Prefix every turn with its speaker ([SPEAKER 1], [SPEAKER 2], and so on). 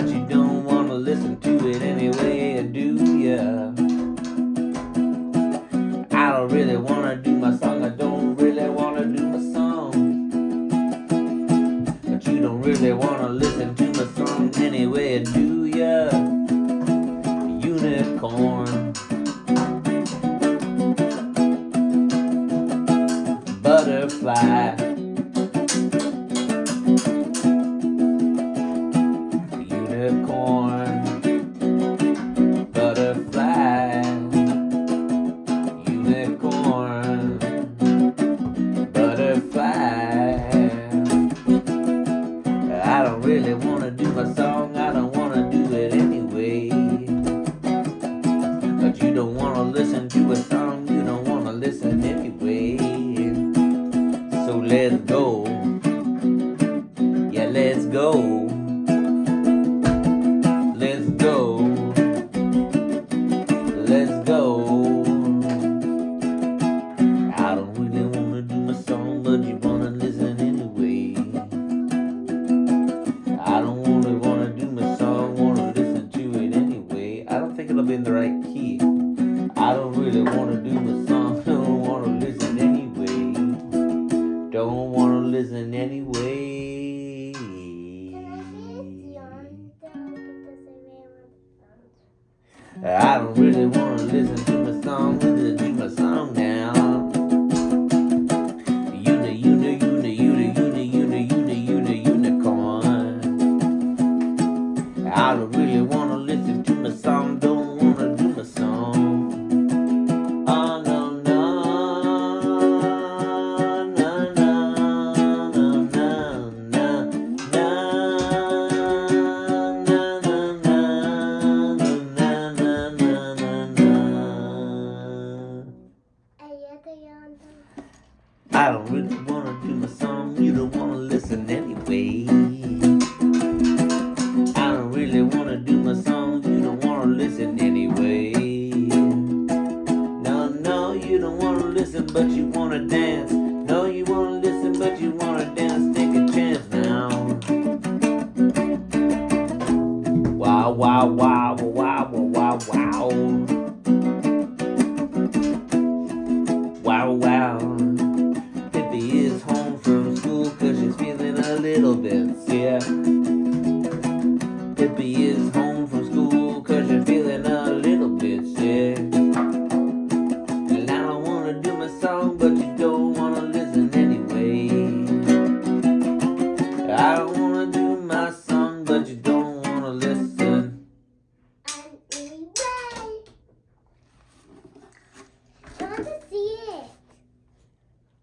[SPEAKER 1] But you don't wanna listen to it anyway, do ya? I don't really wanna do my song, I don't really wanna do my song. But you don't really wanna listen to my song anyway, do ya? Unicorn. Butterfly. Unicorn. Butterfly. Unicorn. Butterfly. I don't really wanna do my song, I don't wanna do it anyway. But you don't wanna listen to a song, you don't wanna listen anyway. So let's go. Yeah, let's go. Really wanna do my song, don't wanna listen anyway. Don't wanna listen anyway. I don't really wanna listen to my song, listen to my song now. Uni, uni, uni, uni, uni, uni, uni, unicorn. I don't really wanna I don't really wanna do my song, you don't wanna listen anyway. I don't really wanna do my song, you don't wanna listen anyway. No, no, you don't wanna listen, but you wanna dance. No, you wanna listen, but you wanna dance. Take a chance now. Wow, wow, wow, wow, wow, wow, wow. Wow, wow. Pippi is home from school cause you're feeling a little bit sick. And I don't wanna do my song, but you don't wanna listen anyway. I don't wanna do my song, but you don't wanna listen.